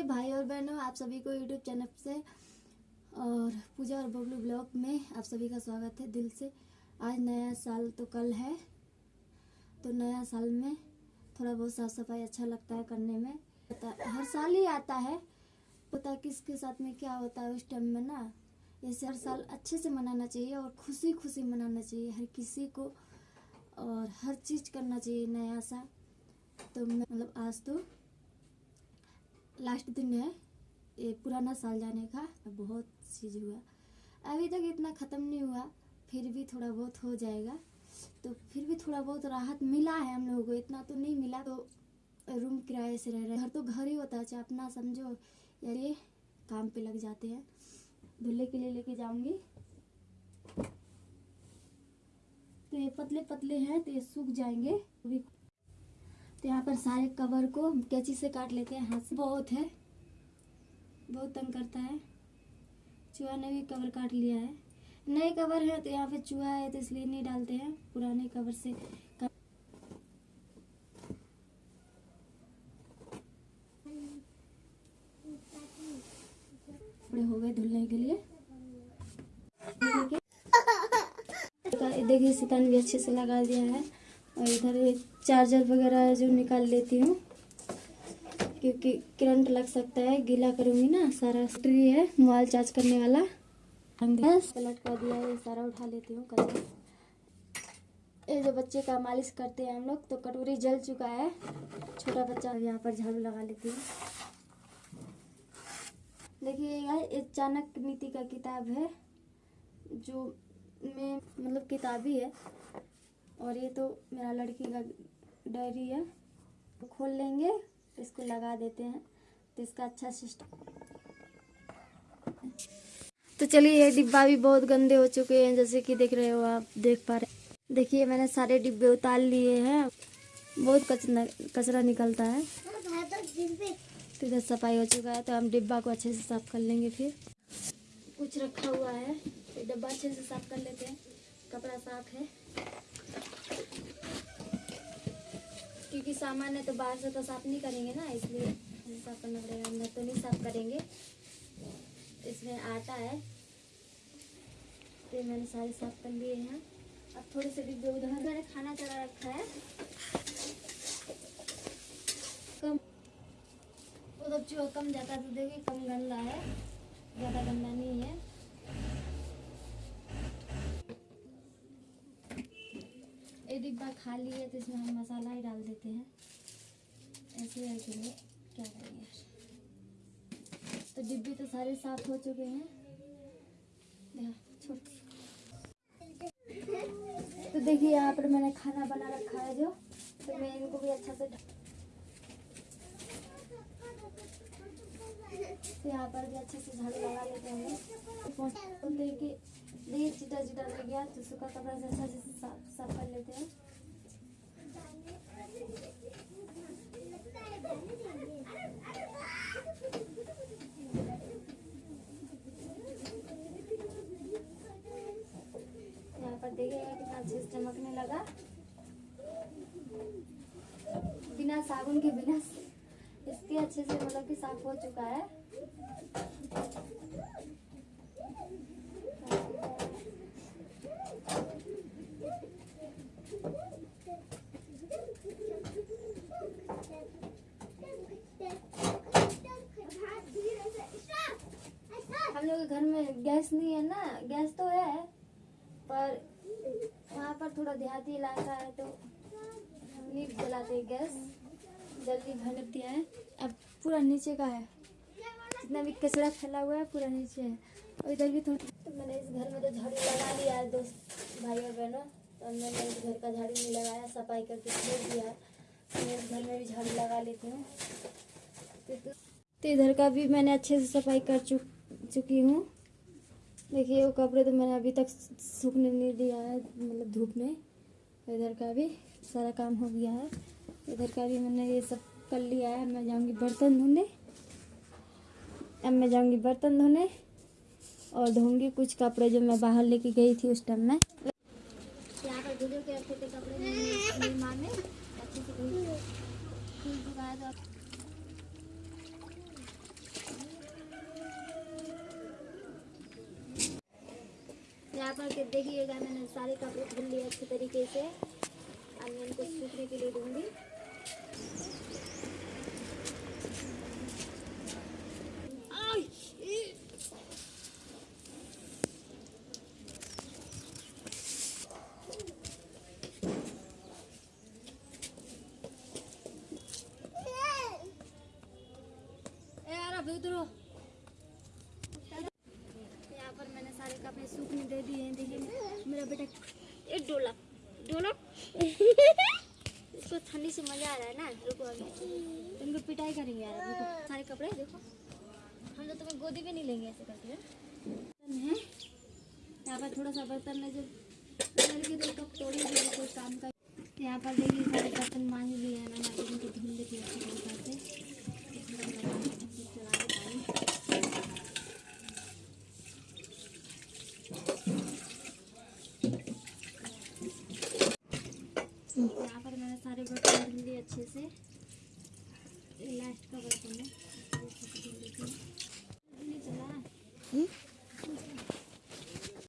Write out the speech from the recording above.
नमस्ते भाई और बहनों आप सभी को यूट्यूब चैनल से और पूजा और बबलू ब्लॉग में आप सभी का स्वागत है दिल से। आज नया साल तो कल है तो नया साल में थोड़ा बहुत साफ़ सफ़ाई अच्छा लगता है करने में। हर साल ही आता है, पता किसके साथ में क्या होता है उस टाइम में ना। जैसे हर साल अच्छे से मनाना चाहिए और खुशी खुशी मनाना चाहिए, हर किसी को और हर चीज़ करना चाहिए नया सा। तो मतलब आज तो लास्ट दिन है, ये पुराना साल जाने का बहुत चीज़ हुआ। अभी तक इतना ख़त्म नहीं हुआ, फिर भी थोड़ा बहुत हो जाएगा। तो फिर भी थोड़ा बहुत राहत मिला है हम लोगों को, इतना तो नहीं मिला। तो रूम किराए से रह रहे घर तो घर ही होता है चाहे अपना समझो, यार ये काम पे लग जाते हैं। धुल्ले के लिए लेके जाऊँगी। तो ये पतले पतले हैं तो ये सूख जाएँगे। तो यहाँ पर सारे कवर को हम कैंची से काट लेते हैं, हाथ से। बहुत है। बहुत तंग करता है। चूहा ने भी कवर काट लिया है। नए कवर है तो यहाँ पे चूहा है तो इसलिए नहीं डालते हैं। पुराने कवर से कपड़े हो गए धुलने के लिए। देखिए, सितान भी अच्छे से लगा दिया है। और इधर ये चार्जर वगैरह है जो निकाल लेती हूँ क्योंकि करंट लग सकता है गीला करूँगी ना सारा ट्री है मोबाइल चार्ज करने वाला। बस। पलट कर दिया है ये सारा उठा लेती हूँ कल ये जो बच्चे का मालिश करते हैं हम लोग तो कटोरी जल चुका है। छोटा बच्चा यहाँ पर झाड़ू लगा लेती हूँ। देखिए ये चाणक्य नीति का किताब है जो में मतलब किताब ही है। और ये तो मेरा लड़की का डायरी है खोल लेंगे, इसको लगा देते हैं तो इसका अच्छा सिस्टम तो चलिए, ये डिब्बा भी बहुत गंदे हो चुके हैं, जैसे कि देख रहे हो आप, देख पा रहे देखिए, मैंने सारे डिब्बे उतार लिए हैं। बहुत कचरा कचरा निकलता है। तो इधर सफ़ाई हो चुका है तो हम डिब्बा को अच्छे से साफ़ कर लेंगे फिर। कुछ रखा हुआ है तो डब्बा अच्छे से साफ़ कर लेते हैं। कपड़ा साफ़ है क्योंकि सामान है तो बाहर से तो साफ़ नहीं करेंगे ना, इसलिए साफ़ करना पड़ेगा। अंदर तो नहीं साफ़ करेंगे। इसमें आटा है। तो मैंने सारे साफ़ कर लिए हैं। अब थोड़े से डिब्बे उधर मैंने खाना चढ़ा रखा है। कम उधर जो कम जाता तो देखिए, कम गंदा है। ज़्यादा गंदा नहीं ये डिब्बा खाली है तो इसमें हम मसाला ही डाल देते हैं। ऐसे है कि क्या करेंगे? तो डिब्बे तो सारे साफ़ हो चुके हैं। छोड़ तो देखिए, यहाँ पर मैंने खाना बना रखा है जो। तो मैं इनको भी अच्छा से तो यहाँ पर भी अच्छे से झाड़ू लगा लेते हैं। तो देखिए देखिए चिटा चिटा लग गया तो सूखा कपड़ा से अच्छा से साफ़ साफ़ कर लेते हैं यहाँ पर देखिएगा कितना अच्छे से चमकने लगा बिना साबुन के बिना इसके अच्छे से मतलब कि साफ़ हो चुका है हम लोग के घर में गैस नहीं है ना गैस तो है पर वहाँ पर थोड़ा देहाती इलाका है तो नहीं जलाते हैं गैस। जल्दी भर दिया है। अब पूरा नीचे का है। जितना भी कचरा फैला हुआ है पूरा नीचे है। और इधर भी थोड़ा तो मैंने इस घर में तो झाड़ू लगा लिया है दोस्त भाई और बहनों। तो मैंने इस घर का झाड़ू नहीं लगाया सफ़ाई करके छोड़ दिया। है तो मैं इस घर में भी झाड़ू लगा लेती हूँ। तो इधर का भी मैंने अच्छे से सफ़ाई कर चुक चुकी हूँ। देखिए, वो कपड़े तो मैंने अभी तक सूखने नहीं दिया है मतलब धूप में। इधर का भी सारा काम हो गया है। इधर का भी मैंने ये सब कर लिया है। मैं जाऊँगी बर्तन धोने। अब मैं जाऊँगी बर्तन धोने और धोंगी कुछ कपड़े जो मैं बाहर लेके गई थी उस टाइम में। यहाँ पर भिगो के रखे थे कपड़े मेरी मेरी माँ ने अच्छे से धुल धुल चुका है तो अब यहाँ पर के देखिएगा, मैंने सारे कपड़े धुल लिए अच्छे तरीके से। अब मैं इनको सूखने के लिए दूँगी ए यार अब उधर हो। यहाँ पर मैंने सारे कपड़े सूखने दे दिए हैं मेरा बेटा एक डोला। डोला। इसको ठंडी से मज़ा आ रहा है ना, रुको अभी। इनको पिटाई करेंगे यार, रुको। सारे कपड़े, देखो। हम तो तुम्हें गोदी भी नहीं लेंगे ऐसे करके, है? यहाँ पर थोड़ा सा बर्तन में जो करके तो कप तोड़ी काम का यहाँ पर देखिए सारे बर्तन मांझ लिए हैं मैंने अभी इनको धुल लेती अच्छी तरीके से चला के पानी यहाँ पर मैंने सारे बर्तन धुल लिए अच्छे से। लास्ट का बर्तन है।